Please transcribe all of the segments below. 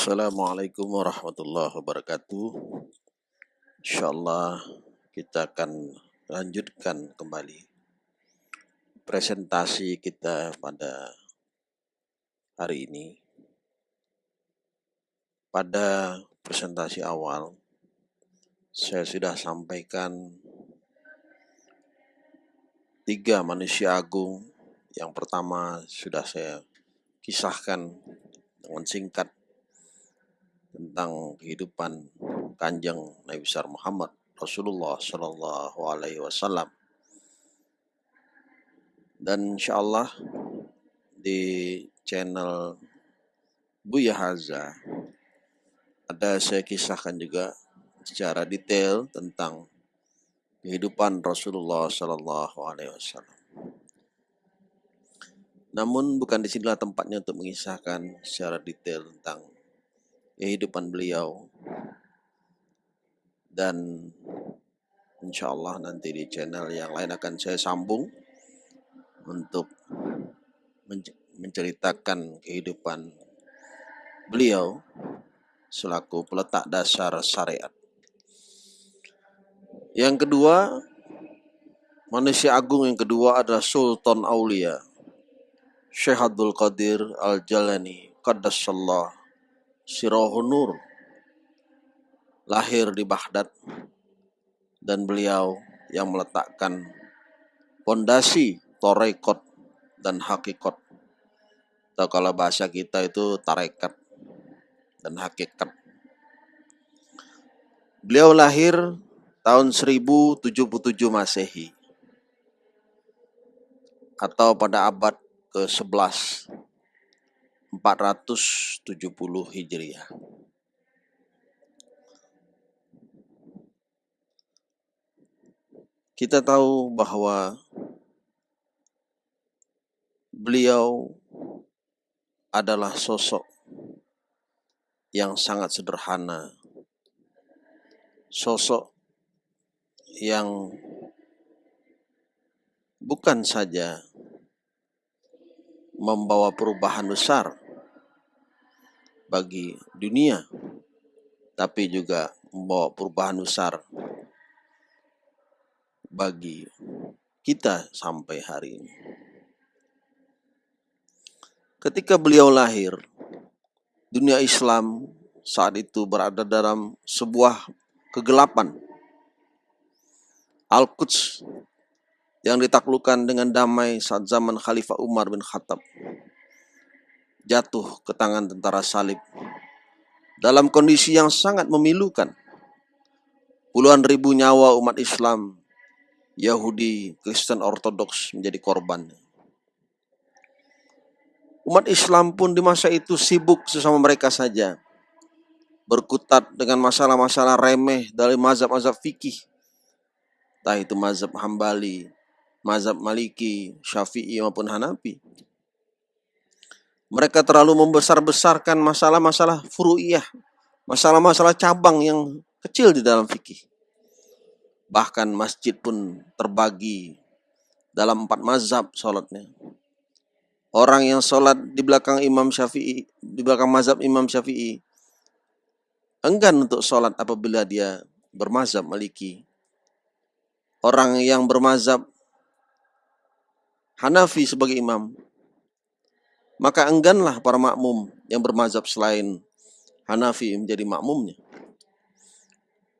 Assalamualaikum warahmatullahi wabarakatuh. Insyaallah kita akan lanjutkan kembali presentasi kita pada hari ini. Pada presentasi awal, saya sudah sampaikan tiga manusia agung. Yang pertama sudah saya kisahkan dengan singkat tentang kehidupan kanjeng Nabi besar Muhammad Rasulullah Shallallahu Alaihi Wasallam. Dan insya Allah di channel Buya Haza ada saya kisahkan juga secara detail tentang kehidupan Rasulullah Shallallahu Alaihi Wasallam. Namun bukan di sinilah tempatnya untuk mengisahkan secara detail tentang kehidupan beliau dan insya Allah nanti di channel yang lain akan saya sambung untuk menceritakan kehidupan beliau selaku peletak dasar syariat. Yang kedua, manusia agung yang kedua adalah Sultan Aulia Syekh Abdul Qadir Al-Jalani Qaddassallah Sirahun Nur. Lahir di Baghdad. Dan beliau yang meletakkan fondasi torekot dan hakikat atau kalau bahasa kita itu tarekat dan hakikat beliau lahir tahun 1077 Masehi. Atau pada abad ke-11 470 Hijriah. Kita tahu bahwa beliau adalah sosok yang sangat sederhana, sosok yang bukan saja membawa perubahan besar bagi dunia, tapi juga membawa perubahan besar bagi kita sampai hari ini. Ketika beliau lahir, dunia Islam saat itu berada dalam sebuah kegelapan. Al-Quds yang ditaklukkan dengan damai saat zaman Khalifah Umar bin Khattab jatuh ke tangan tentara salib dalam kondisi yang sangat memilukan. Puluhan ribu nyawa umat Islam, Yahudi, Kristen Ortodoks menjadi korban. Umat Islam pun di masa itu sibuk sesama mereka saja. Berkutat dengan masalah-masalah remeh dari mazhab-mazhab fikih. Entah itu mazhab Hambali, mazhab Maliki, Syafi'i maupun Hanafi. Mereka terlalu membesar-besarkan masalah-masalah furu'iyah, masalah-masalah cabang yang kecil di dalam fikih. Bahkan masjid pun terbagi dalam empat mazhab sholatnya. Orang yang sholat di belakang Imam Syafi'i, di belakang mazhab Imam Syafi'i, enggan untuk sholat apabila dia bermazhab maliki. Orang yang bermazhab Hanafi sebagai imam, maka engganlah para makmum yang bermazhab selain Hanafi menjadi makmumnya.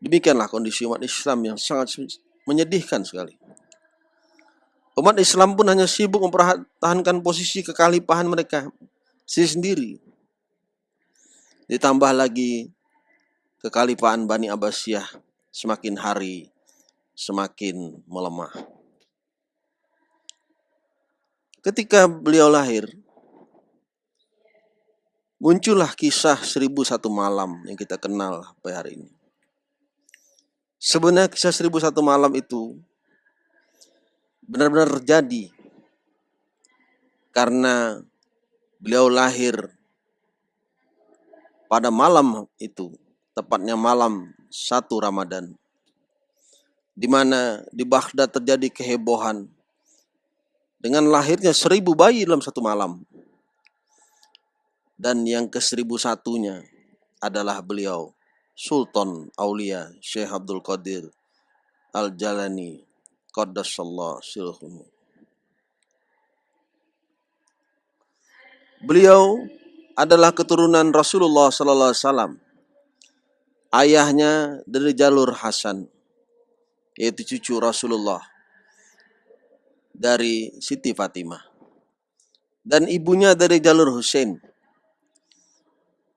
Demikianlah kondisi umat Islam yang sangat menyedihkan sekali. Umat Islam pun hanya sibuk mempertahankan posisi kekalipahan mereka sendiri. Ditambah lagi kekalipahan Bani Abbasiyah semakin hari semakin melemah. Ketika beliau lahir, muncullah kisah seribu satu malam yang kita kenal sampai hari ini. Sebenarnya kisah seribu satu malam itu benar-benar terjadi karena beliau lahir pada malam itu, tepatnya malam satu Ramadan, di mana di Baghdad terjadi kehebohan dengan lahirnya seribu bayi dalam satu malam. Dan yang ke seribu satunya adalah beliau Sultan Aulia Syekh Abdul Qadir Al-Jalani Qaddasallah Silhumu. Beliau adalah keturunan Rasulullah Sallallahu Alaihi Wasallam. Ayahnya dari jalur Hasan, yaitu cucu Rasulullah dari Siti Fatimah. Dan ibunya dari jalur Hussein.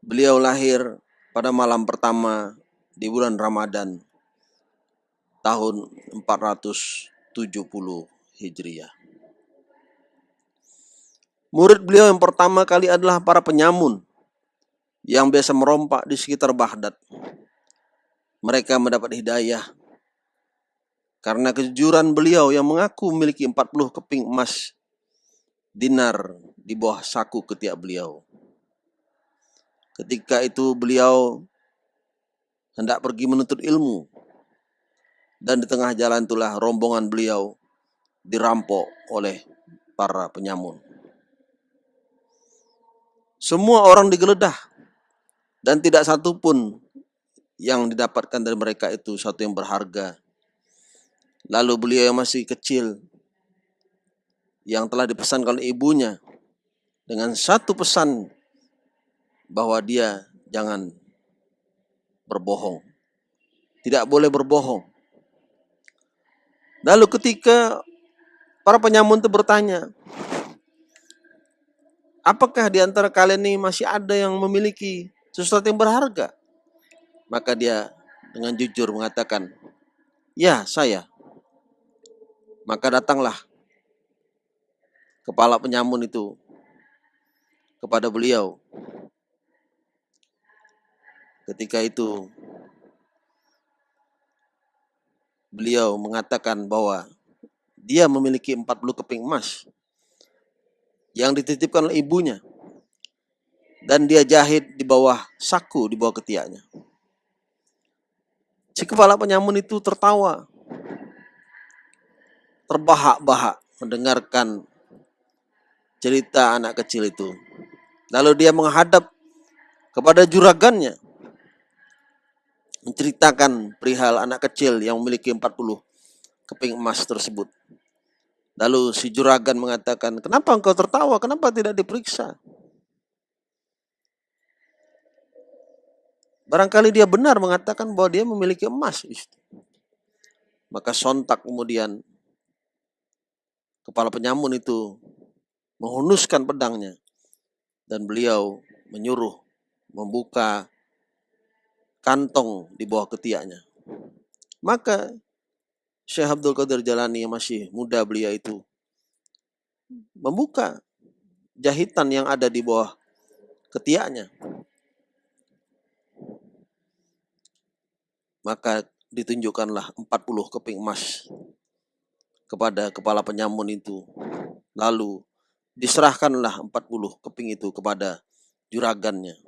Beliau lahir pada malam pertama di bulan Ramadan tahun 470 Hijriah. Murid beliau yang pertama kali adalah para penyamun yang biasa merompak di sekitar Baghdad. Mereka mendapat hidayah karena kejujuran beliau yang mengaku memiliki 40 keping emas dinar di bawah saku ketiak beliau. Ketika itu beliau hendak pergi menuntut ilmu. Dan di tengah jalan itulah rombongan beliau dirampok oleh para penyamun. Semua orang digeledah dan tidak satu pun yang didapatkan dari mereka itu satu yang berharga. Lalu beliau yang masih kecil yang telah dipesankan oleh ibunya dengan satu pesan bahwa dia jangan berbohong. Tidak boleh berbohong. Lalu ketika para penyamun itu bertanya, apakah di antara kalian ini masih ada yang memiliki sesuatu yang berharga? Maka dia dengan jujur mengatakan, ya saya. Maka datanglah kepala penyamun itu kepada beliau Ketika itu beliau mengatakan bahwa dia memiliki 40 keping emas yang dititipkan oleh ibunya dan dia jahit di bawah saku di bawah ketiaknya. Si kepala penyamun itu tertawa, terbahak-bahak mendengarkan cerita anak kecil itu. Lalu dia menghadap kepada juragannya menceritakan perihal anak kecil yang memiliki 40 keping emas tersebut. Lalu si juragan mengatakan, kenapa engkau tertawa? Kenapa tidak diperiksa? Barangkali dia benar mengatakan bahwa dia memiliki emas. Maka sontak kemudian kepala penyamun itu menghunuskan pedangnya. Dan beliau menyuruh membuka kantong di bawah ketiaknya. Maka Syekh Abdul Qadir Jalani yang masih muda belia itu membuka jahitan yang ada di bawah ketiaknya. Maka ditunjukkanlah 40 keping emas kepada kepala penyamun itu. Lalu diserahkanlah 40 keping itu kepada juragannya.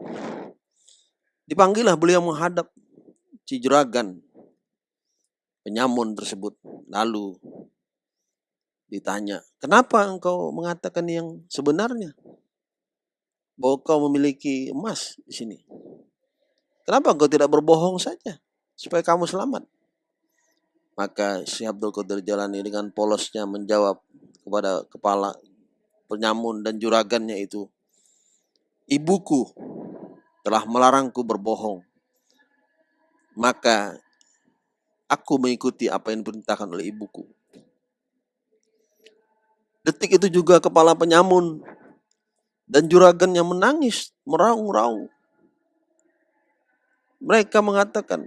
Dipanggillah beliau menghadap si juragan penyamun tersebut. Lalu ditanya, kenapa engkau mengatakan yang sebenarnya? Bahwa kau memiliki emas di sini. Kenapa engkau tidak berbohong saja supaya kamu selamat? Maka si Abdul Qadir Jalani dengan polosnya menjawab kepada kepala penyamun dan juragannya itu, Ibuku telah melarangku berbohong. Maka aku mengikuti apa yang diperintahkan oleh ibuku. Detik itu juga kepala penyamun dan juragan yang menangis, meraung-raung. Mereka mengatakan,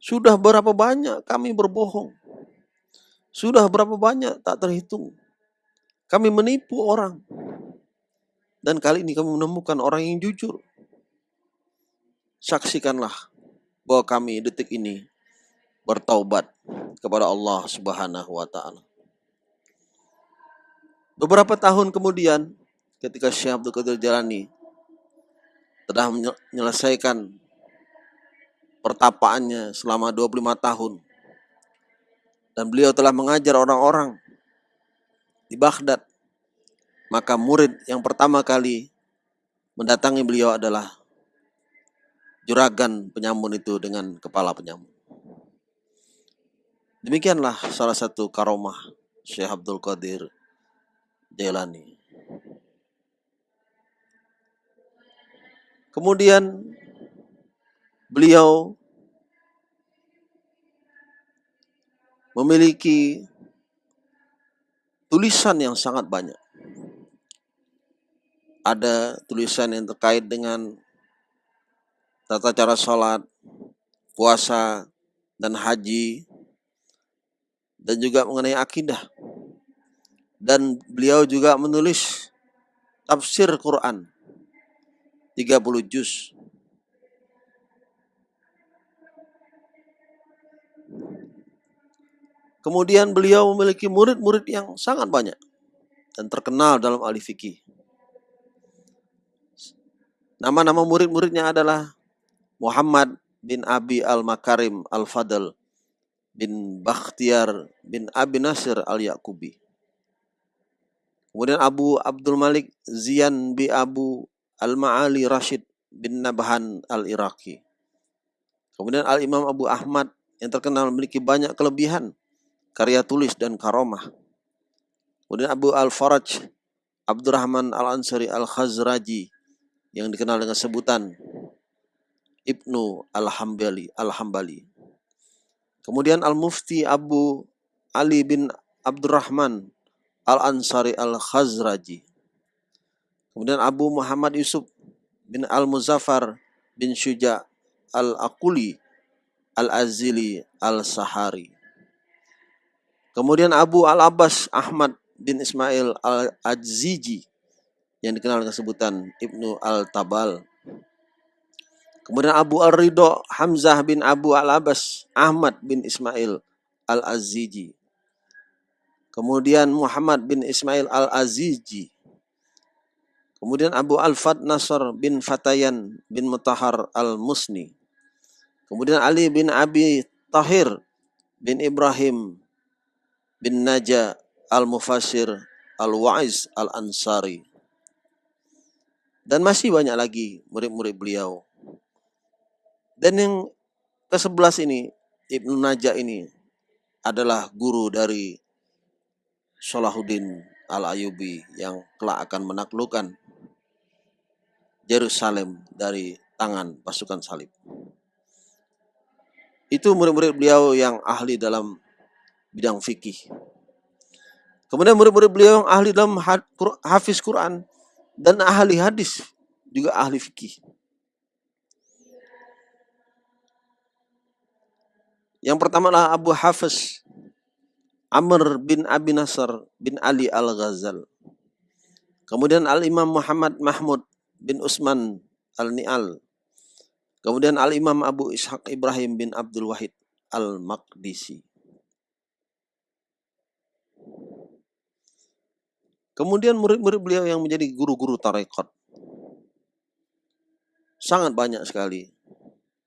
sudah berapa banyak kami berbohong. Sudah berapa banyak tak terhitung. Kami menipu orang. Dan kali ini kami menemukan orang yang jujur saksikanlah bahwa kami detik ini bertaubat kepada Allah Subhanahu wa taala. Beberapa tahun kemudian ketika Syekh Abdul Qadir Jalani telah menyelesaikan pertapaannya selama 25 tahun dan beliau telah mengajar orang-orang di Baghdad maka murid yang pertama kali mendatangi beliau adalah juragan penyamun itu dengan kepala penyamun. Demikianlah salah satu karomah Syekh Abdul Qadir Jailani. Kemudian beliau memiliki tulisan yang sangat banyak. Ada tulisan yang terkait dengan tata cara sholat, puasa, dan haji, dan juga mengenai akidah. Dan beliau juga menulis tafsir Quran 30 juz. Kemudian beliau memiliki murid-murid yang sangat banyak dan terkenal dalam ahli fikih. Nama-nama murid-muridnya adalah Muhammad bin Abi Al-Makarim Al-Fadl bin Bakhtiar bin Abi Nasir Al-Yaqubi. Kemudian Abu Abdul Malik Zian bin Abu Al-Ma'ali Rashid bin Nabhan Al-Iraqi. Kemudian Al-Imam Abu Ahmad yang terkenal memiliki banyak kelebihan karya tulis dan karomah. Kemudian Abu Al-Faraj Abdurrahman Al-Ansari Al-Khazraji yang dikenal dengan sebutan Ibnu Al-Hambali. Al-Hambali. Kemudian Al-Mufti Abu Ali bin Abdurrahman Al-Ansari Al-Khazraji. Kemudian Abu Muhammad Yusuf bin Al-Muzaffar bin Syuja Al-Aquli Al-Azili Al-Sahari. Kemudian Abu Al-Abbas Ahmad bin Ismail Al-Ajziji yang dikenal dengan sebutan Ibnu Al-Tabal. Kemudian Abu Al-Ridho Hamzah bin Abu Al-Abbas Ahmad bin Ismail Al-Aziji. Kemudian Muhammad bin Ismail Al-Aziji. Kemudian Abu Al-Fat Nasr bin Fatayan bin Mutahar Al-Musni. Kemudian Ali bin Abi Tahir bin Ibrahim bin Naja Al-Mufasir Al-Wa'iz Al-Ansari. Dan masih banyak lagi murid-murid beliau. Dan yang ke-11 ini, Ibnu Najah ini adalah guru dari Salahuddin Al-Ayubi yang kelak akan menaklukkan Yerusalem dari tangan pasukan salib. Itu murid-murid beliau yang ahli dalam bidang fikih. Kemudian murid-murid beliau yang ahli dalam hafiz Quran dan ahli hadis, juga ahli fikih. Yang pertama adalah Abu Hafiz Amr bin Abi Nasr bin Ali Al-Ghazal. Kemudian Al-Imam Muhammad Mahmud bin Usman Al-Ni'al. Kemudian Al-Imam Abu Ishaq Ibrahim bin Abdul Wahid Al-Maqdisi. Kemudian murid-murid beliau yang menjadi guru-guru tarekat. Sangat banyak sekali.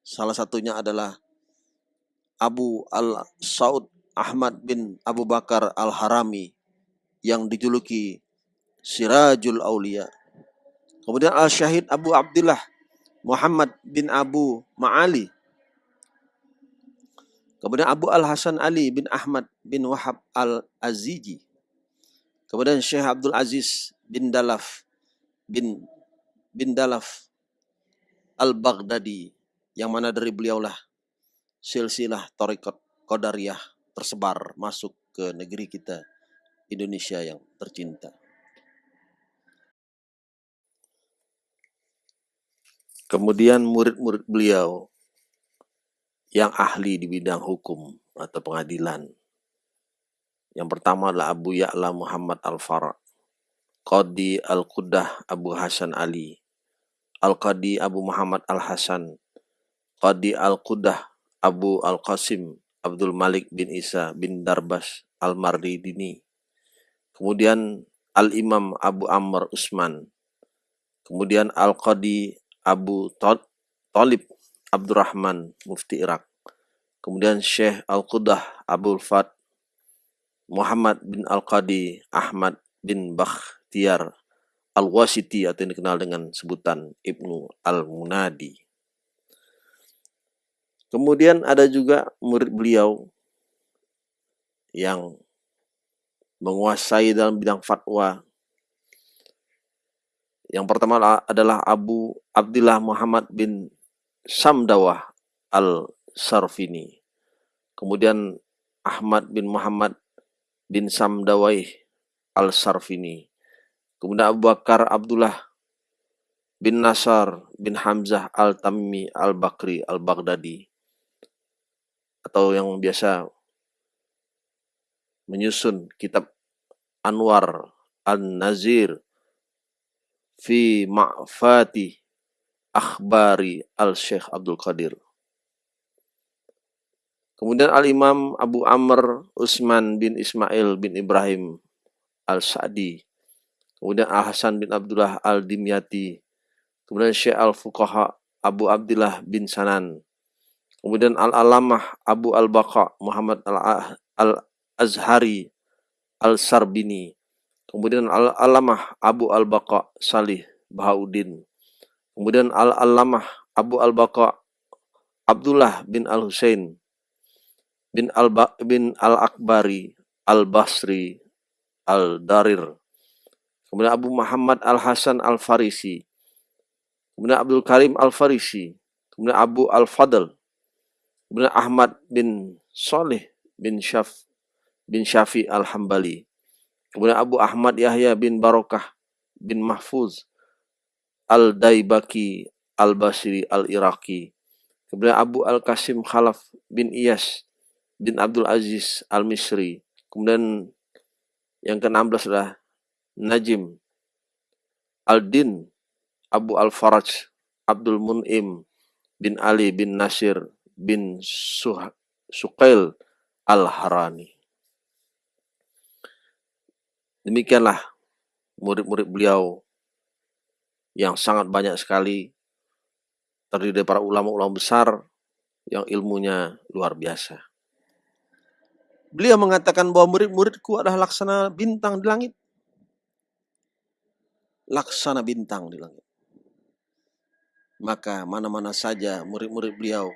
Salah satunya adalah Abu Al-Saud Ahmad bin Abu Bakar Al-Harami yang dijuluki Sirajul Aulia. Kemudian Al-Syahid Abu Abdullah Muhammad bin Abu Ma'ali. Kemudian Abu Al-Hasan Ali bin Ahmad bin Wahab Al-Aziji. Kemudian Syekh Abdul Aziz bin Dalaf bin bin Dalaf Al-Baghdadi yang mana dari beliaulah silsilah Tariqat Qadariyah tersebar masuk ke negeri kita Indonesia yang tercinta. Kemudian murid-murid beliau yang ahli di bidang hukum atau pengadilan. Yang pertama adalah Abu Ya'la Muhammad Al-Farah, Qadi Al-Qudah Abu Hasan Ali, Al-Qadi Abu Muhammad Al-Hasan, Qadi Al-Qudah Abu Al-Qasim Abdul Malik bin Isa bin Darbas Al-Mardini. Kemudian Al-Imam Abu Amr Usman. Kemudian Al-Qadi Abu Talib Abdurrahman Mufti Irak. Kemudian Syekh Al-Qudah Abdul Fat Muhammad bin Al-Qadi Ahmad bin Bakhtiar Al-Wasiti atau yang dikenal dengan sebutan Ibnu Al-Munadi. Kemudian ada juga murid beliau yang menguasai dalam bidang fatwa. Yang pertama adalah Abu Abdullah Muhammad bin Samdawah al-Sarfini. Kemudian Ahmad bin Muhammad bin Samdawai al-Sarfini. Kemudian Abu Bakar Abdullah bin Nasar bin Hamzah al-Tamimi al-Bakri al-Baghdadi atau yang biasa menyusun kitab Anwar An-Nazir fi Ma'fati Akhbari Al-Syekh Abdul Qadir. Kemudian Al-Imam Abu Amr Usman bin Ismail bin Ibrahim Al-Sa'di. Kemudian Al-Hasan bin Abdullah Al-Dimyati. Kemudian Syekh Al-Fuqaha Abu Abdullah bin Sanan. Kemudian Al-Alamah Abu Al-Baqa Muhammad Al-Azhari Al-Sarbini. Kemudian Al-Alamah Abu Al-Baqa Salih Bahauddin. Kemudian Al-Alamah Abu Al-Baqa Abdullah bin Al-Husain bin Al bin Al-Akbari Al-Basri Al-Darir. Kemudian Abu Muhammad Al-Hasan Al-Farisi. Kemudian Abdul Karim Al-Farisi. Kemudian Abu Al-Fadl Kemudian Ahmad bin Soleh bin Syaf bin Syafi Al-Hambali. Kemudian Abu Ahmad Yahya bin Barokah bin Mahfuz Al-Daibaki Al-Basri Al-Iraqi. Kemudian Abu Al-Qasim Khalaf bin Iyas bin Abdul Aziz Al-Misri. Kemudian yang ke-16 adalah Najim Al-Din Abu Al-Faraj Abdul Mun'im bin Ali bin Nasir bin Suh Suqail Al-Harani. Demikianlah murid-murid beliau yang sangat banyak sekali terdiri dari para ulama-ulama besar yang ilmunya luar biasa. Beliau mengatakan bahwa murid-muridku adalah laksana bintang di langit. Laksana bintang di langit. Maka mana-mana saja murid-murid beliau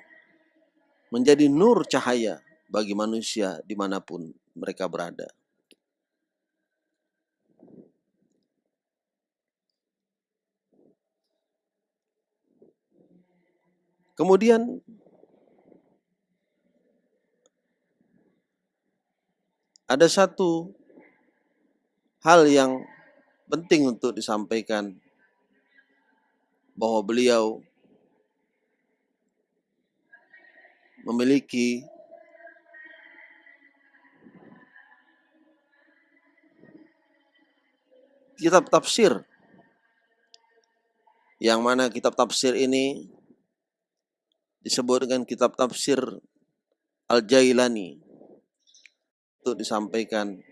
menjadi nur cahaya bagi manusia di mana pun mereka berada. Kemudian ada satu hal yang penting untuk disampaikan bahwa beliau memiliki kitab tafsir. Yang mana kitab tafsir ini disebut dengan kitab tafsir Al-Jailani. Untuk disampaikan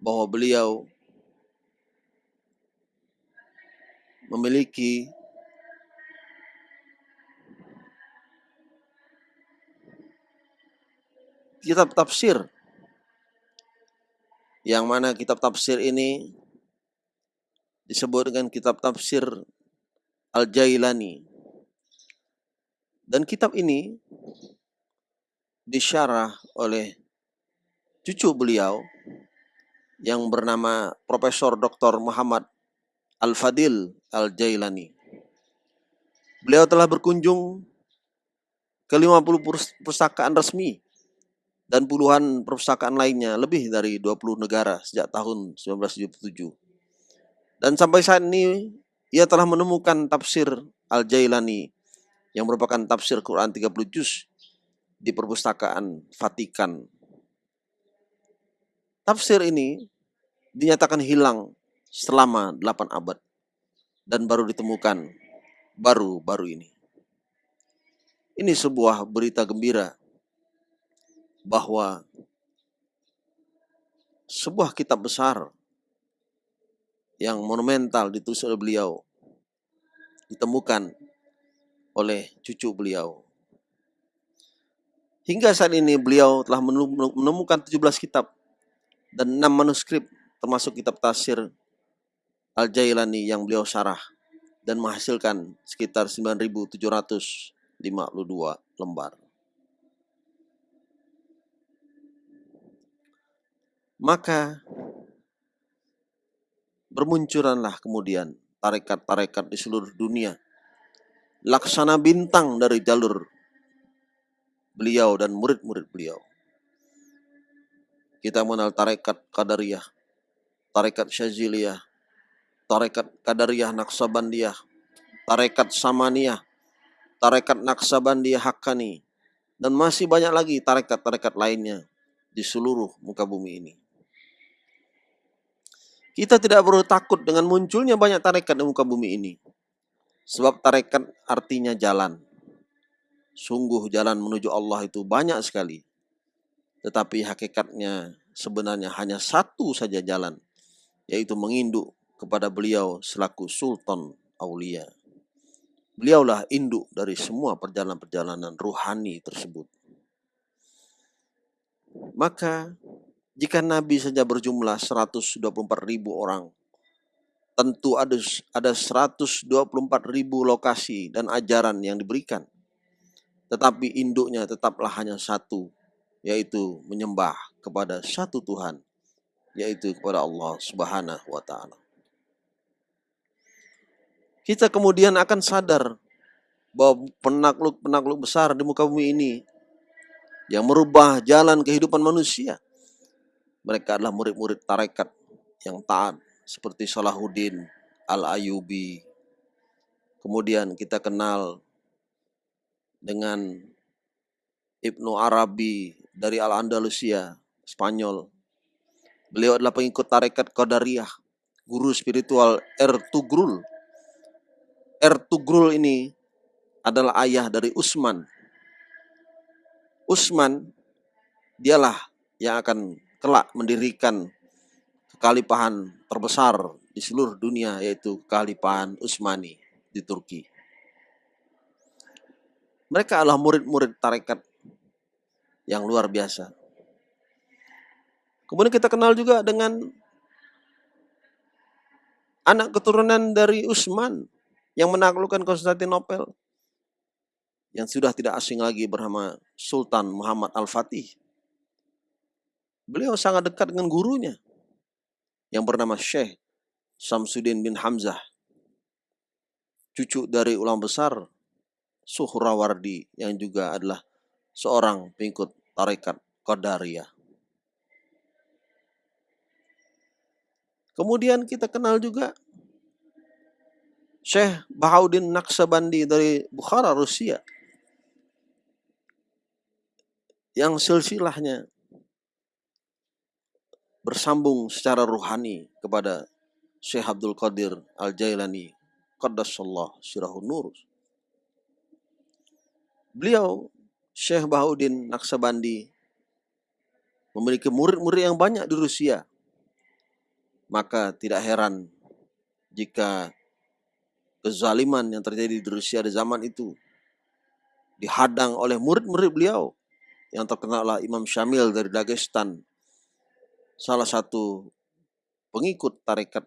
bahwa beliau memiliki kitab tafsir yang mana kitab tafsir ini disebut dengan kitab tafsir Al-Jailani. Dan kitab ini disyarah oleh cucu beliau yang bernama Profesor Dr. Muhammad Al-Fadil Al-Jailani. Beliau telah berkunjung ke 50 perpustakaan resmi dan puluhan perpustakaan lainnya lebih dari 20 negara sejak tahun 1977. Dan sampai saat ini ia telah menemukan tafsir Al-Jailani yang merupakan tafsir Quran 30 juz di perpustakaan Vatikan. Tafsir ini dinyatakan hilang selama 8 abad dan baru ditemukan baru-baru ini. Ini sebuah berita gembira bahwa sebuah kitab besar yang monumental ditulis oleh beliau ditemukan oleh cucu beliau. Hingga saat ini beliau telah menemukan 17 kitab dan 6 manuskrip termasuk kitab tafsir Al-Jailani yang beliau syarah dan menghasilkan sekitar 9.700 52 lembar. Maka bermunculanlah kemudian tarekat-tarekat di seluruh dunia. Laksana bintang dari jalur beliau dan murid-murid beliau. Kita mengenal tarekat Qadariyah, tarekat Syaziliyah, tarekat Qadariyah Naksabandiyah, tarekat Samaniyah, tarekat Naksabandiyah Hakkani, dan masih banyak lagi tarekat-tarekat lainnya di seluruh muka bumi ini. Kita tidak perlu takut dengan munculnya banyak tarekat di muka bumi ini. Sebab tarekat artinya jalan. Sungguh jalan menuju Allah itu banyak sekali. Tetapi hakikatnya sebenarnya hanya satu saja jalan, yaitu menginduk kepada beliau selaku Sultan Aulia. Beliaulah induk dari semua perjalanan-perjalanan ruhani tersebut. Maka jika Nabi saja berjumlah 124 ribu orang, tentu ada ada 124 ribu lokasi dan ajaran yang diberikan. Tetapi induknya tetaplah hanya satu, yaitu menyembah kepada satu Tuhan, yaitu kepada Allah Subhanahu wa taala. Kita kemudian akan sadar bahwa penakluk-penakluk besar di muka bumi ini yang merubah jalan kehidupan manusia. Mereka adalah murid-murid tarekat yang taat seperti Salahuddin Al-Ayubi. Kemudian kita kenal dengan Ibnu Arabi dari Al-Andalusia, Spanyol. Beliau adalah pengikut tarekat Qadariyah, guru spiritual Ertugrul. Ertugrul ini adalah ayah dari Usman. Usman dialah yang akan kelak mendirikan kekalipahan terbesar di seluruh dunia yaitu kekalipahan Utsmani di Turki. Mereka adalah murid-murid tarekat yang luar biasa. Kemudian kita kenal juga dengan anak keturunan dari Utsman yang menaklukkan Konstantinopel yang sudah tidak asing lagi bernama Sultan Muhammad Al-Fatih. Beliau sangat dekat dengan gurunya yang bernama Syekh Samsudin bin Hamzah. Cucu dari ulama besar Suhrawardi yang juga adalah seorang pengikut tarekat Qadariyah. Kemudian kita kenal juga Syekh Bahauddin Naksabandi dari Bukhara, Rusia. Yang silsilahnya bersambung secara ruhani kepada Syekh Abdul Qadir Al-Jailani Qaddasallah Sirahun Nur Beliau, Syekh Bahauddin Naksabandi, memiliki murid-murid yang banyak di Rusia. Maka tidak heran jika kezaliman yang terjadi di Rusia di zaman itu dihadang oleh murid-murid beliau yang terkenal Imam Syamil dari Dagestan, salah satu pengikut tarekat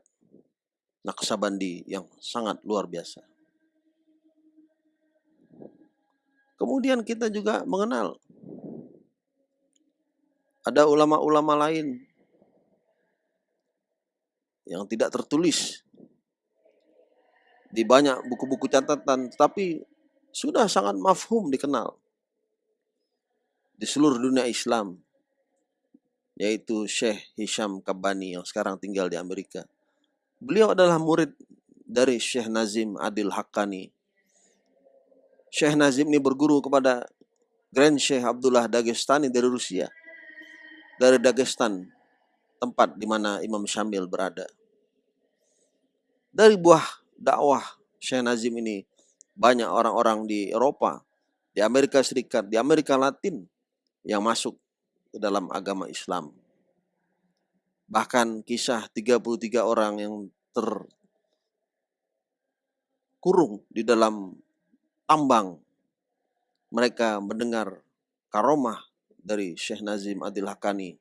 Naksabandi yang sangat luar biasa. Kemudian kita juga mengenal ada ulama-ulama lain yang tidak tertulis di banyak buku-buku catatan, tapi sudah sangat mafhum dikenal di seluruh dunia Islam, yaitu Syekh Hisham Kabani yang sekarang tinggal di Amerika. Beliau adalah murid dari Syekh Nazim Adil Haqqani Syekh Nazim ini berguru kepada Grand Syekh Abdullah Dagestani dari Rusia. Dari Dagestan, tempat di mana Imam Syamil berada. Dari buah dakwah Syekh Nazim ini, banyak orang-orang di Eropa, di Amerika Serikat, di Amerika Latin yang masuk dalam agama Islam. Bahkan kisah 33 orang yang terkurung di dalam tambang mereka mendengar karomah dari Syekh Nazim Adil Hakani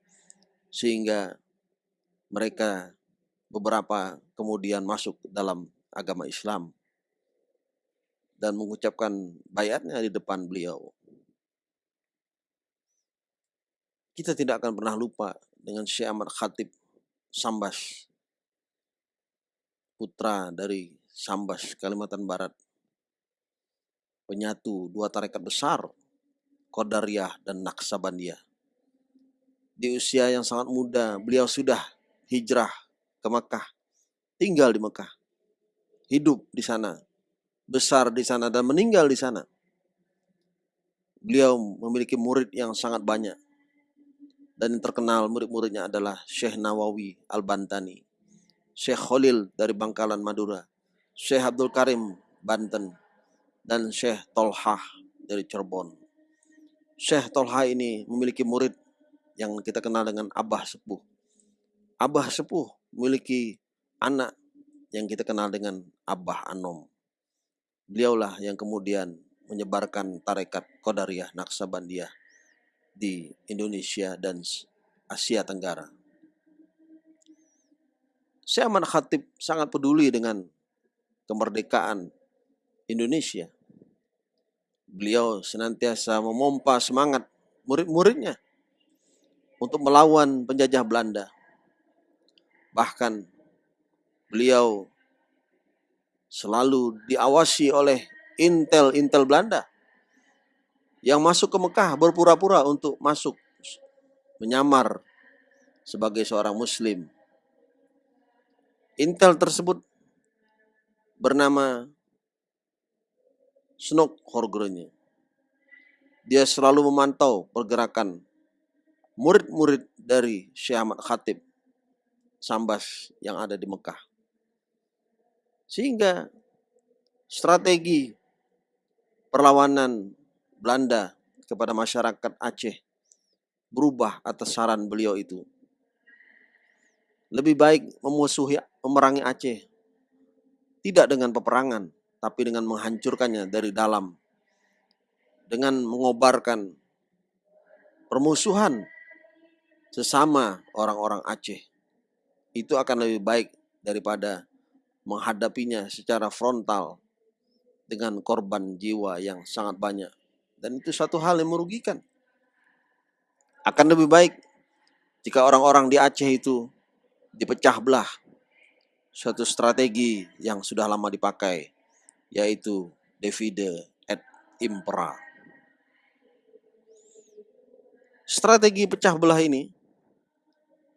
sehingga mereka beberapa kemudian masuk dalam agama Islam. dan mengucapkan bayatnya di depan beliau. Kita tidak akan pernah lupa dengan Syekh Ahmad Khatib Sambas, putra dari Sambas, Kalimantan Barat. Penyatu dua tarekat besar, Qadariyah dan Naksabandiyah. Di usia yang sangat muda, beliau sudah hijrah ke Mekah, tinggal di Mekah, hidup di sana, besar di sana dan meninggal di sana. Beliau memiliki murid yang sangat banyak. Dan yang terkenal murid-muridnya adalah Syekh Nawawi Al-Bantani, Syekh Khalil dari Bangkalan Madura, Syekh Abdul Karim Banten, dan Syekh Tolhah dari Cirebon. Syekh Tolhah ini memiliki murid yang kita kenal dengan Abah Sepuh. Abah Sepuh memiliki anak yang kita kenal dengan Abah Anom. Beliaulah yang kemudian menyebarkan tarekat Qadariyah Naksabandiyah di Indonesia dan Asia Tenggara. Syekh Ahmad Khatib sangat peduli dengan kemerdekaan Indonesia. Beliau senantiasa memompa semangat murid-muridnya untuk melawan penjajah Belanda. Bahkan beliau selalu diawasi oleh intel-intel Belanda yang masuk ke Mekah berpura-pura untuk masuk menyamar sebagai seorang muslim. Intel tersebut bernama Snok Horgrenya. Dia selalu memantau pergerakan murid-murid dari Syekh Ahmad Khatib Sambas yang ada di Mekah. Sehingga strategi perlawanan Belanda kepada masyarakat Aceh berubah atas saran beliau itu. Lebih baik memusuhi, memerangi Aceh. Tidak dengan peperangan, tapi dengan menghancurkannya dari dalam. Dengan mengobarkan permusuhan sesama orang-orang Aceh. Itu akan lebih baik daripada menghadapinya secara frontal dengan korban jiwa yang sangat banyak. Dan itu satu hal yang merugikan. Akan lebih baik jika orang-orang di Aceh itu dipecah belah. Suatu strategi yang sudah lama dipakai, yaitu divide et impera. Strategi pecah belah ini,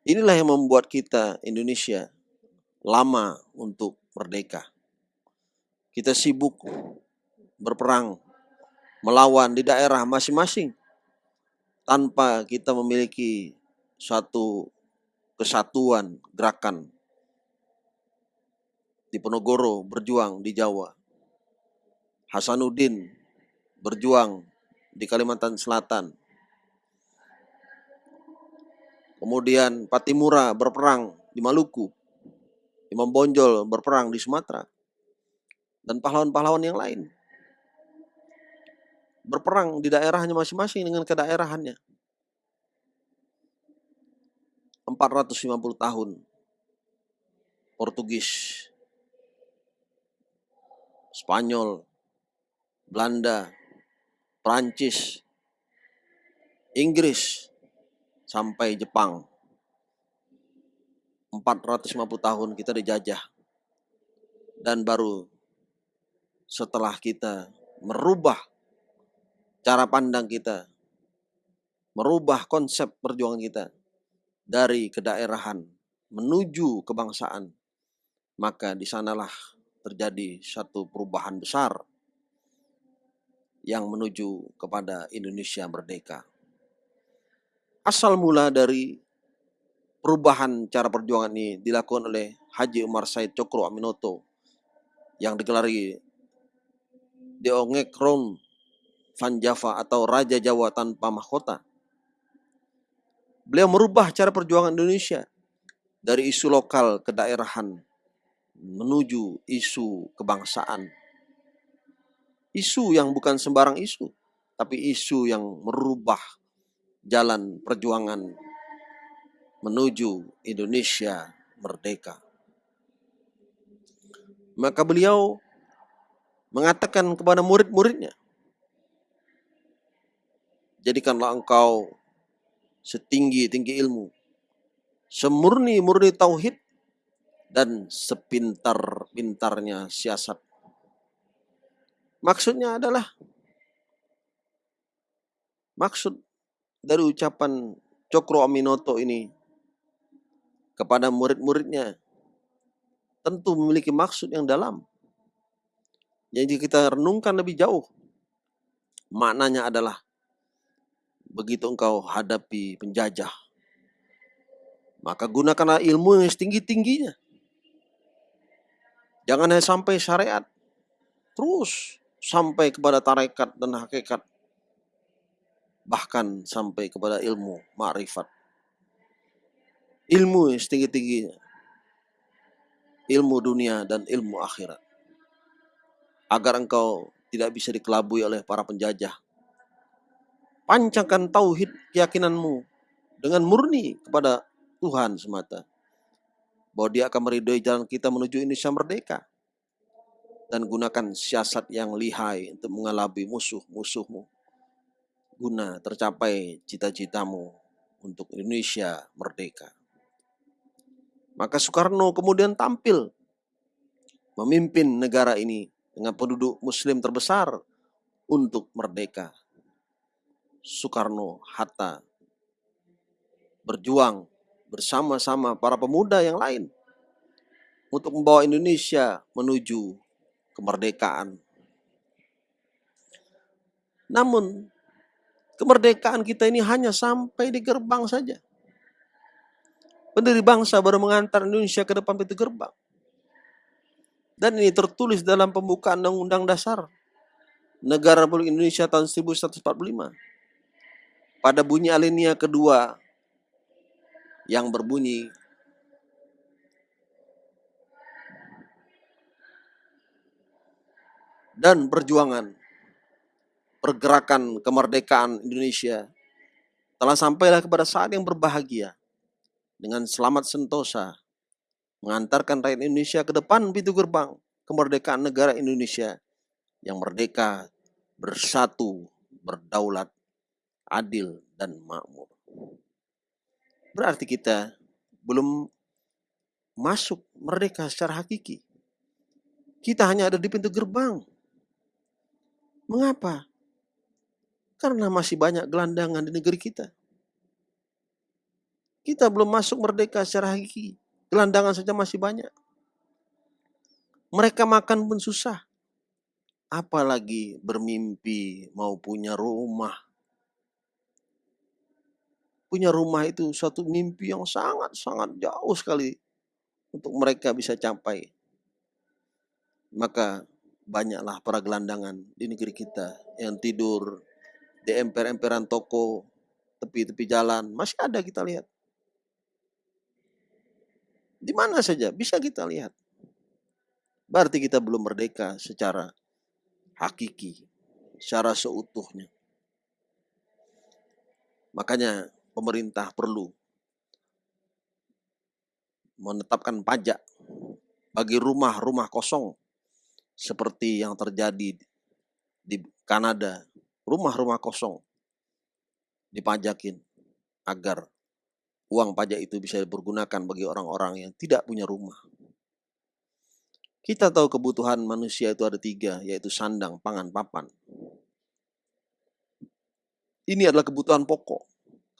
inilah yang membuat kita Indonesia lama untuk merdeka. Kita sibuk berperang melawan di daerah masing-masing tanpa kita memiliki suatu kesatuan gerakan di Penogoro berjuang di Jawa. Hasanuddin berjuang di Kalimantan Selatan. Kemudian Patimura berperang di Maluku. Imam Bonjol berperang di Sumatera. Dan pahlawan-pahlawan yang lain berperang di daerahnya masing-masing dengan kedaerahannya. 450 tahun Portugis, Spanyol, Belanda, Prancis, Inggris, sampai Jepang. 450 tahun kita dijajah. Dan baru setelah kita merubah cara pandang kita, merubah konsep perjuangan kita dari kedaerahan menuju kebangsaan, maka di sanalah terjadi satu perubahan besar yang menuju kepada Indonesia merdeka. Asal mula dari perubahan cara perjuangan ini dilakukan oleh Haji Umar Said Cokro Aminoto yang digelari di Ongekron Van Java atau Raja Jawa tanpa mahkota. Beliau merubah cara perjuangan Indonesia dari isu lokal ke daerahan menuju isu kebangsaan. Isu yang bukan sembarang isu, tapi isu yang merubah jalan perjuangan menuju Indonesia merdeka. Maka beliau mengatakan kepada murid-muridnya, jadikanlah engkau setinggi-tinggi ilmu, semurni-murni tauhid, dan sepintar-pintarnya siasat. Maksudnya adalah maksud dari ucapan Cokro Aminoto ini kepada murid-muridnya tentu memiliki maksud yang dalam. Jadi kita renungkan lebih jauh. Maknanya adalah begitu engkau hadapi penjajah, maka gunakanlah ilmu yang setinggi-tingginya. Jangan hanya sampai syariat, terus sampai kepada tarekat dan hakikat, bahkan sampai kepada ilmu ma'rifat. Ilmu yang setinggi-tingginya, ilmu dunia dan ilmu akhirat. Agar engkau tidak bisa dikelabui oleh para penjajah Pancangkan tauhid keyakinanmu dengan murni kepada Tuhan semata. Bahwa dia akan meridhoi jalan kita menuju Indonesia merdeka. Dan gunakan siasat yang lihai untuk mengelabui musuh-musuhmu. Guna tercapai cita-citamu untuk Indonesia merdeka. Maka Soekarno kemudian tampil memimpin negara ini dengan penduduk muslim terbesar untuk merdeka. Soekarno Hatta berjuang bersama-sama para pemuda yang lain untuk membawa Indonesia menuju kemerdekaan. Namun, kemerdekaan kita ini hanya sampai di gerbang saja. Pendiri bangsa baru mengantar Indonesia ke depan pintu gerbang. Dan ini tertulis dalam pembukaan Undang-Undang Dasar Negara Republik Indonesia tahun 1145 pada bunyi alinea kedua yang berbunyi dan perjuangan pergerakan kemerdekaan Indonesia telah sampailah kepada saat yang berbahagia dengan selamat sentosa mengantarkan rakyat Indonesia ke depan pintu gerbang kemerdekaan negara Indonesia yang merdeka, bersatu, berdaulat, adil, dan makmur. Berarti kita belum masuk merdeka secara hakiki. Kita hanya ada di pintu gerbang. Mengapa? Karena masih banyak gelandangan di negeri kita. Kita belum masuk merdeka secara hakiki. Gelandangan saja masih banyak. Mereka makan pun susah. Apalagi bermimpi mau punya rumah, punya rumah itu suatu mimpi yang sangat-sangat jauh sekali untuk mereka bisa capai. Maka banyaklah para gelandangan di negeri kita yang tidur di emper-emperan toko, tepi-tepi jalan, masih ada kita lihat. Di mana saja bisa kita lihat. Berarti kita belum merdeka secara hakiki, secara seutuhnya. Makanya pemerintah perlu menetapkan pajak bagi rumah-rumah kosong seperti yang terjadi di Kanada, rumah-rumah kosong dipajakin agar uang pajak itu bisa dipergunakan bagi orang-orang yang tidak punya rumah. Kita tahu kebutuhan manusia itu ada tiga, yaitu sandang, pangan, papan. Ini adalah kebutuhan pokok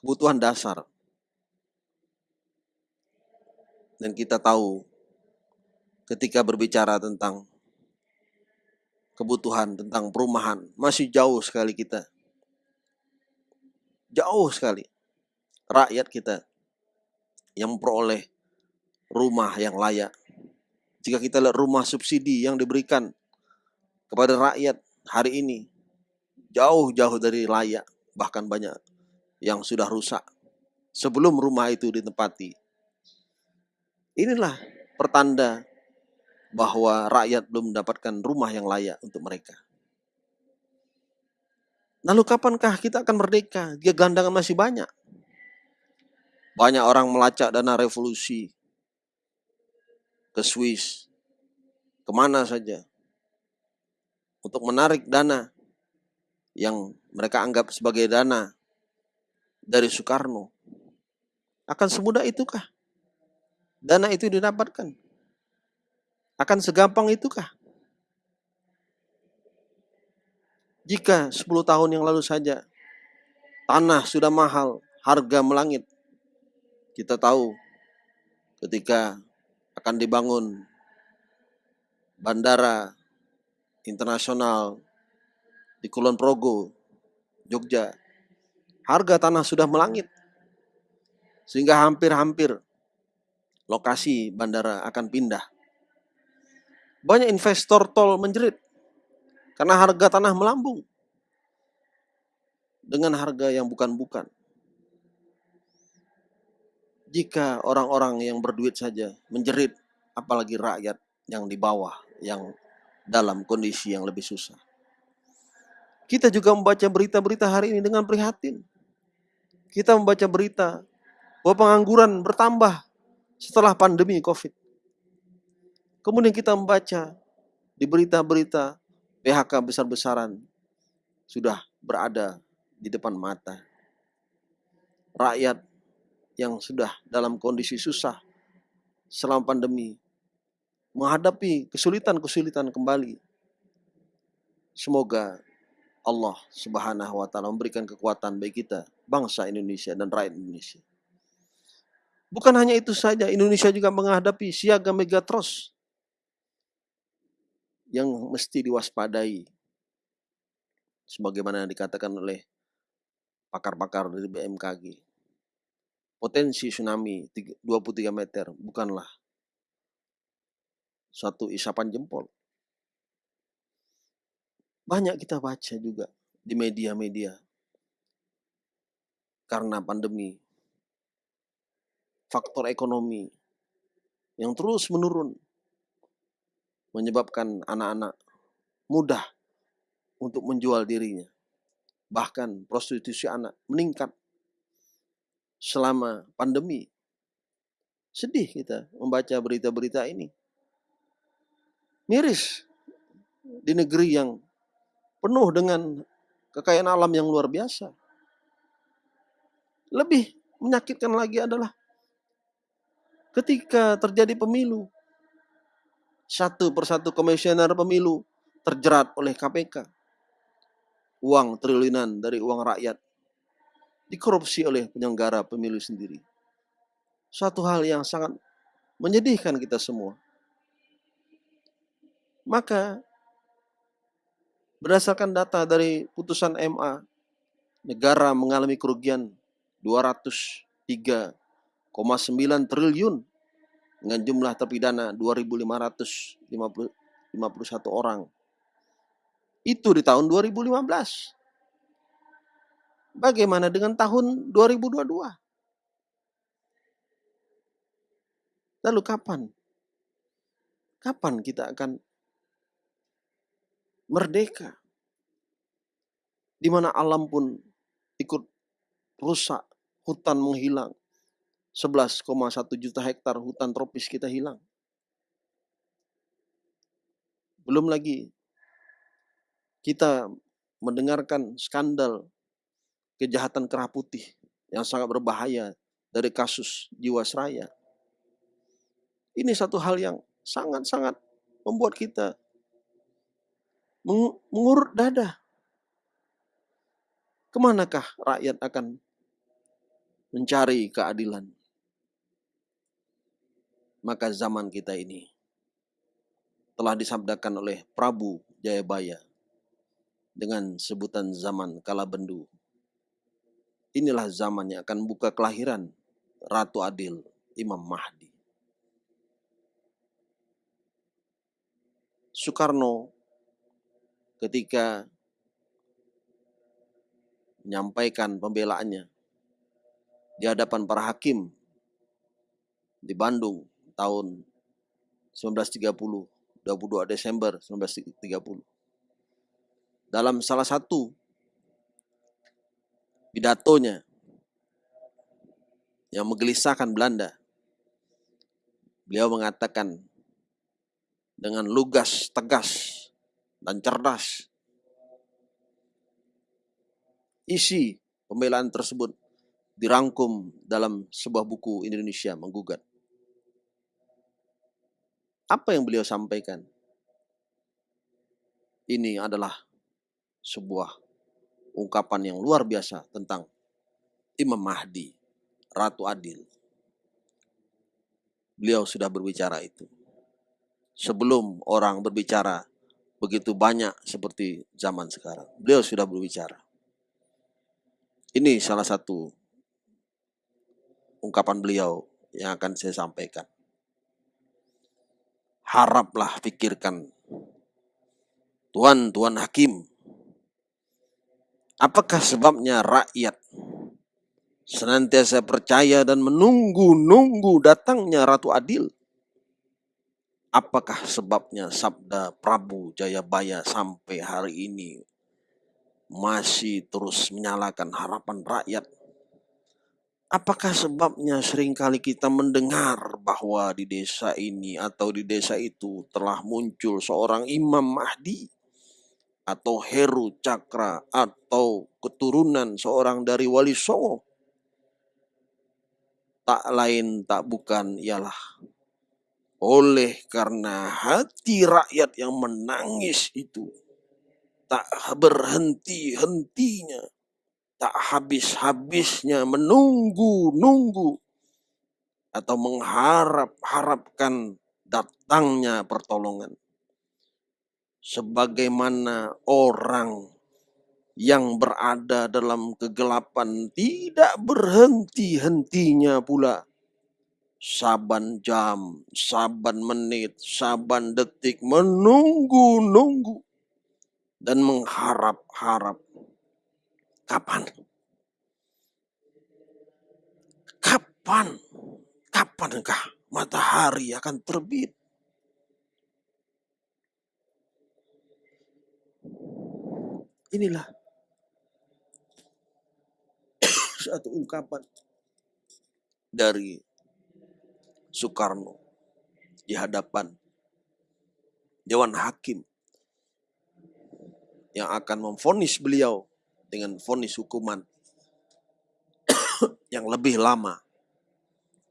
kebutuhan dasar. Dan kita tahu ketika berbicara tentang kebutuhan, tentang perumahan, masih jauh sekali kita. Jauh sekali. Rakyat kita yang memperoleh rumah yang layak. Jika kita lihat rumah subsidi yang diberikan kepada rakyat hari ini, jauh-jauh dari layak, bahkan banyak yang sudah rusak sebelum rumah itu ditempati. Inilah pertanda bahwa rakyat belum mendapatkan rumah yang layak untuk mereka. Lalu kapankah kita akan merdeka jika gelandangan masih banyak? Banyak orang melacak dana revolusi ke Swiss, ke mana saja. untuk menarik dana yang mereka anggap sebagai dana dari Soekarno. Akan semudah itukah? Dana itu didapatkan. Akan segampang itukah? Jika 10 tahun yang lalu saja tanah sudah mahal, harga melangit. Kita tahu ketika akan dibangun bandara internasional di Kulon Progo, Jogja, harga tanah sudah melangit. Sehingga hampir-hampir lokasi bandara akan pindah. Banyak investor tol menjerit karena harga tanah melambung dengan harga yang bukan-bukan. Jika orang-orang yang berduit saja menjerit, apalagi rakyat yang di bawah, yang dalam kondisi yang lebih susah. Kita juga membaca berita-berita hari ini dengan prihatin. Kita membaca berita bahwa pengangguran bertambah setelah pandemi COVID. Kemudian kita membaca di berita-berita PHK besar-besaran sudah berada di depan mata. Rakyat yang sudah dalam kondisi susah selama pandemi menghadapi kesulitan-kesulitan kembali. Semoga Allah Subhanahu wa taala memberikan kekuatan bagi kita, bangsa Indonesia dan rakyat Indonesia. Bukan hanya itu saja, Indonesia juga menghadapi siaga megatros yang mesti diwaspadai. Sebagaimana dikatakan oleh pakar-pakar dari BMKG. Potensi tsunami 23 meter bukanlah suatu isapan jempol. Banyak kita baca juga di media-media. Karena pandemi, faktor ekonomi yang terus menurun menyebabkan anak-anak mudah untuk menjual dirinya. Bahkan prostitusi anak meningkat selama pandemi. Sedih kita membaca berita-berita ini. Miris di negeri yang penuh dengan kekayaan alam yang luar biasa. Lebih menyakitkan lagi adalah ketika terjadi pemilu, satu persatu komisioner pemilu terjerat oleh KPK. Uang triliunan dari uang rakyat dikorupsi oleh penyelenggara pemilu sendiri. Suatu hal yang sangat menyedihkan kita semua. Maka Berdasarkan data dari putusan MA, negara mengalami kerugian 203,9 triliun dengan jumlah terpidana 2.551 orang. Itu di tahun 2015. Bagaimana dengan tahun 2022? Lalu kapan? Kapan kita akan merdeka. Di mana alam pun ikut rusak, hutan menghilang. 11,1 juta hektar hutan tropis kita hilang. Belum lagi kita mendengarkan skandal kejahatan kerah putih yang sangat berbahaya dari kasus Jiwasraya. Ini satu hal yang sangat-sangat membuat kita mengurut dada. Ke manakah rakyat akan mencari keadilan? Maka zaman kita ini telah disabdakan oleh Prabu Jayabaya dengan sebutan zaman kala bendu. Inilah zaman yang akan buka kelahiran Ratu Adil Imam Mahdi. Soekarno ketika menyampaikan pembelaannya di hadapan para hakim di Bandung tahun 1930, 22 Desember 1930. Dalam salah satu pidatonya yang menggelisahkan Belanda, beliau mengatakan dengan lugas, tegas, dan cerdas. Isi pembelaan tersebut dirangkum dalam sebuah buku Indonesia menggugat. Apa yang beliau sampaikan? Ini adalah sebuah ungkapan yang luar biasa tentang Imam Mahdi, Ratu Adil. Beliau sudah berbicara itu. Sebelum orang berbicara begitu banyak seperti zaman sekarang. Beliau sudah berbicara. Ini salah satu ungkapan beliau yang akan saya sampaikan. Haraplah pikirkan. Tuhan, Tuhan Hakim. Apakah sebabnya rakyat senantiasa percaya dan menunggu-nunggu datangnya Ratu Adil? Apakah sebabnya sabda Prabu Jayabaya sampai hari ini masih terus menyalakan harapan rakyat. Apakah sebabnya sering kali kita mendengar bahwa di desa ini atau di desa itu telah muncul seorang Imam Mahdi atau Heru Cakra atau keturunan seorang dari Wali Songo? Tak lain tak bukan ialah oleh karena hati rakyat yang menangis itu tak berhenti-hentinya, tak habis-habisnya menunggu-nunggu atau mengharap-harapkan datangnya pertolongan. Sebagaimana orang yang berada dalam kegelapan tidak berhenti-hentinya pula. Saban jam, saban menit, saban detik menunggu-nunggu dan mengharap-harap. Kapan? Kapan? Kapankah matahari akan terbit? Inilah satu ungkapan dari Soekarno di hadapan Dewan Hakim yang akan memfonis beliau dengan fonis hukuman yang lebih lama.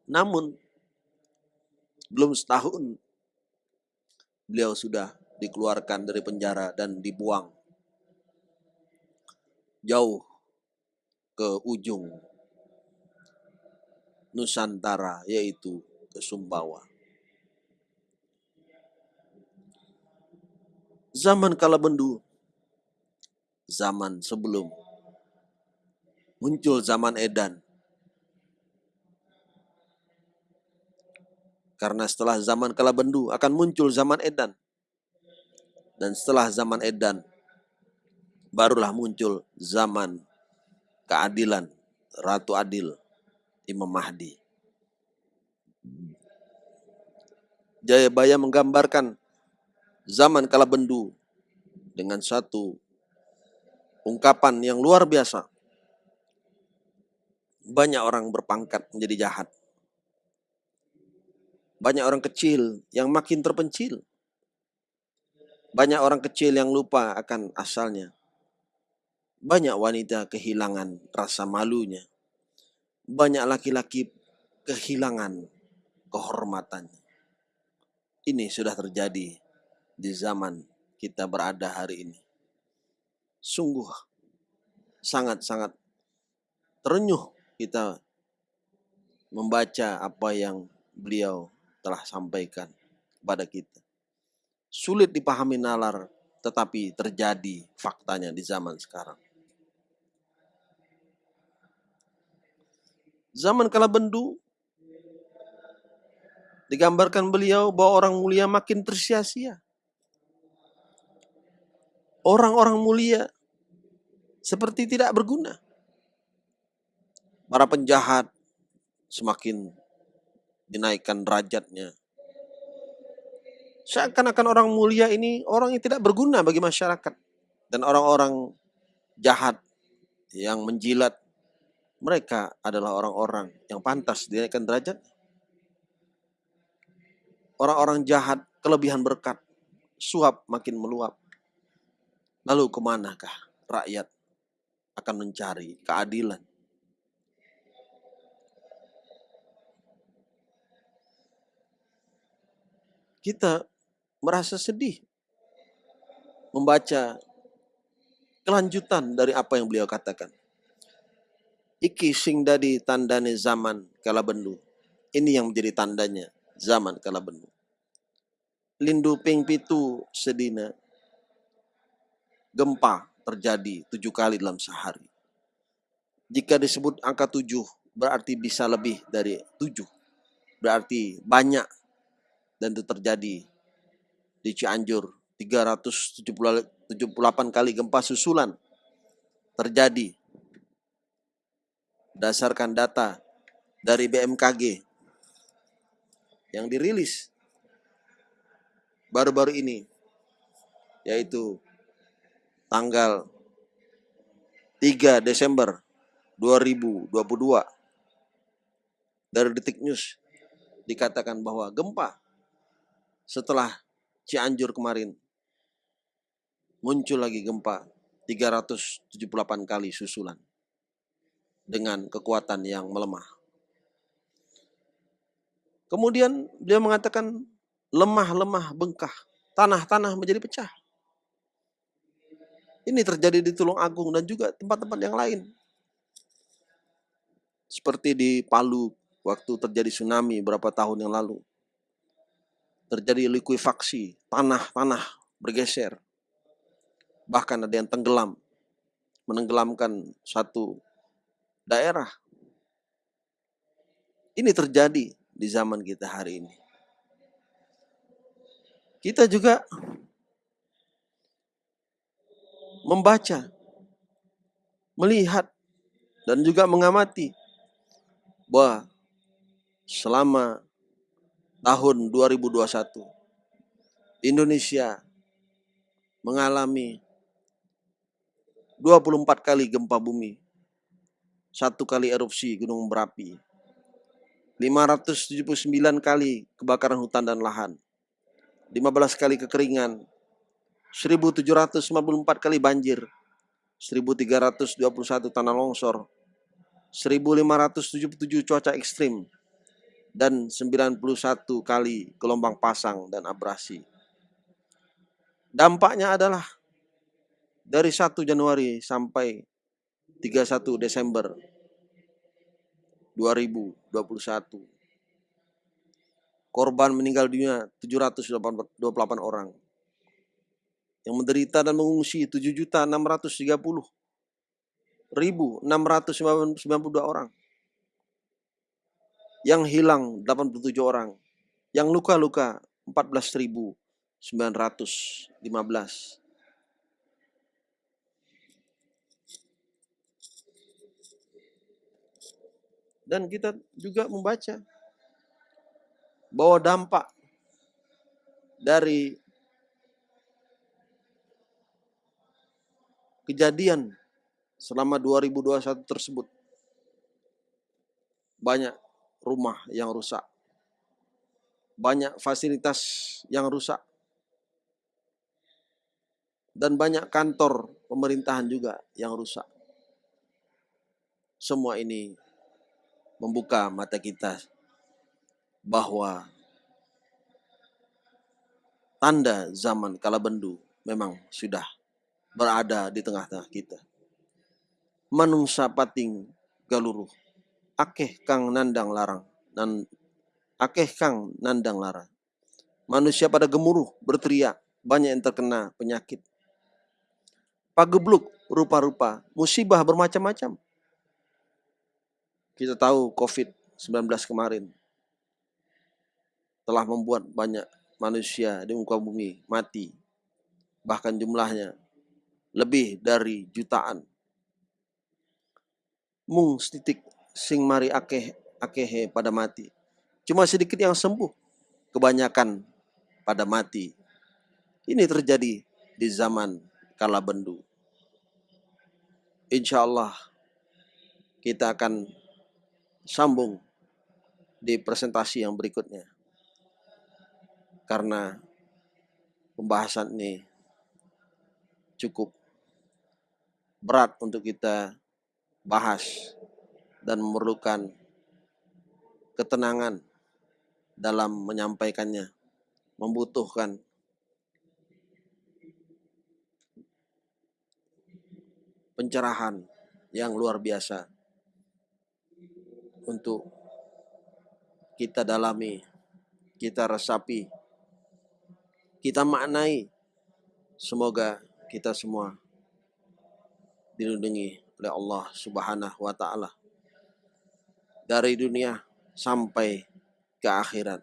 Namun, belum setahun beliau sudah dikeluarkan dari penjara dan dibuang jauh ke ujung Nusantara, yaitu Sumbawa. Zaman kala bendu zaman sebelum muncul zaman edan. Karena setelah zaman kala bendu akan muncul zaman edan. Dan setelah zaman edan barulah muncul zaman keadilan Ratu Adil Imam Mahdi. Jayabaya menggambarkan zaman kala bendu dengan satu ungkapan yang luar biasa. Banyak orang berpangkat menjadi jahat. Banyak orang kecil yang makin terpencil. Banyak orang kecil yang lupa akan asalnya. Banyak wanita kehilangan rasa malunya. Banyak laki-laki kehilangan kehormatannya. Ini sudah terjadi di zaman kita berada hari ini sungguh sangat-sangat terenyuh kita membaca apa yang beliau telah sampaikan kepada kita. Sulit dipahami nalar, tetapi terjadi faktanya di zaman sekarang. Zaman kala bendu, digambarkan beliau bahwa orang mulia makin tersia-sia orang-orang mulia seperti tidak berguna. Para penjahat semakin dinaikkan derajatnya. Seakan-akan orang mulia ini orang yang tidak berguna bagi masyarakat. Dan orang-orang jahat yang menjilat, mereka adalah orang-orang yang pantas dinaikkan derajat. Orang-orang jahat, kelebihan berkat, suap makin meluap Lalu ke manakah rakyat akan mencari keadilan? Kita merasa sedih membaca kelanjutan dari apa yang beliau katakan. Iki sing dadi tandane zaman kala bendu. Ini yang menjadi tandanya zaman kala bendu. Lindu ping pitu sedina gempa terjadi tujuh kali dalam sehari. Jika disebut angka tujuh berarti bisa lebih dari tujuh. Berarti banyak dan itu terjadi di Cianjur 378 kali gempa susulan terjadi berdasarkan data dari BMKG yang dirilis baru-baru ini yaitu tanggal 3 Desember 2022 dari Detik News dikatakan bahwa gempa setelah Cianjur kemarin muncul lagi gempa 378 kali susulan dengan kekuatan yang melemah. Kemudian dia mengatakan lemah-lemah bengkah, tanah-tanah menjadi pecah. Ini terjadi di Tulung Agung dan juga tempat-tempat yang lain. Seperti di Palu waktu terjadi tsunami beberapa tahun yang lalu. Terjadi likuifaksi, tanah-tanah bergeser. Bahkan ada yang tenggelam, menenggelamkan satu daerah. Ini terjadi di zaman kita hari ini. Kita juga membaca, melihat, dan juga mengamati bahwa selama tahun 2021 Indonesia mengalami 24 kali gempa bumi satu kali erupsi gunung berapi, 579 kali kebakaran hutan dan lahan, 15 kali kekeringan, 1754 kali banjir, 1321 tanah longsor, 1577 cuaca ekstrim, dan 91 kali gelombang pasang dan abrasi. Dampaknya adalah dari 1 Januari sampai 31 Desember 2021. Korban meninggal dunia 728 orang. Yang menderita dan mengungsi 7.630 ribu 692 orang. Yang hilang 87 orang. Yang luka-luka 14.915. Dan kita juga membaca bahwa dampak dari kejadian selama 2021 tersebut. Banyak rumah yang rusak, banyak fasilitas yang rusak, dan banyak kantor pemerintahan juga yang rusak. Semua ini membuka mata kita bahwa tanda zaman kala bendu memang sudah berada di tengah-tengah kita. Manungsa pating galuruh, akeh kang nandang larang, dan akeh kang nandang larang. Manusia pada gemuruh, berteriak, banyak yang terkena penyakit. Pagebluk rupa-rupa, musibah bermacam-macam. Kita tahu COVID-19 kemarin telah membuat banyak manusia di muka bumi mati. Bahkan jumlahnya lebih dari jutaan. Mung setitik sing mari akeh akehe pada mati. Cuma sedikit yang sembuh. Kebanyakan pada mati. Ini terjadi di zaman kala bendu. Insya Allah kita akan sambung di presentasi yang berikutnya. Karena pembahasan ini cukup berat untuk kita bahas dan memerlukan ketenangan dalam menyampaikannya, membutuhkan pencerahan yang luar biasa untuk kita dalami, kita resapi, kita maknai. Semoga kita semua dilindungi oleh Allah Subhanahu wa taala dari dunia sampai ke akhirat.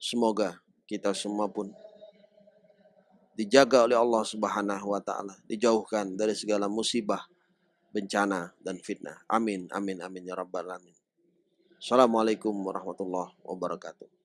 Semoga kita semua pun dijaga oleh Allah Subhanahu wa taala, dijauhkan dari segala musibah, bencana dan fitnah. Amin amin amin ya rabbal alamin. Assalamualaikum warahmatullahi wabarakatuh.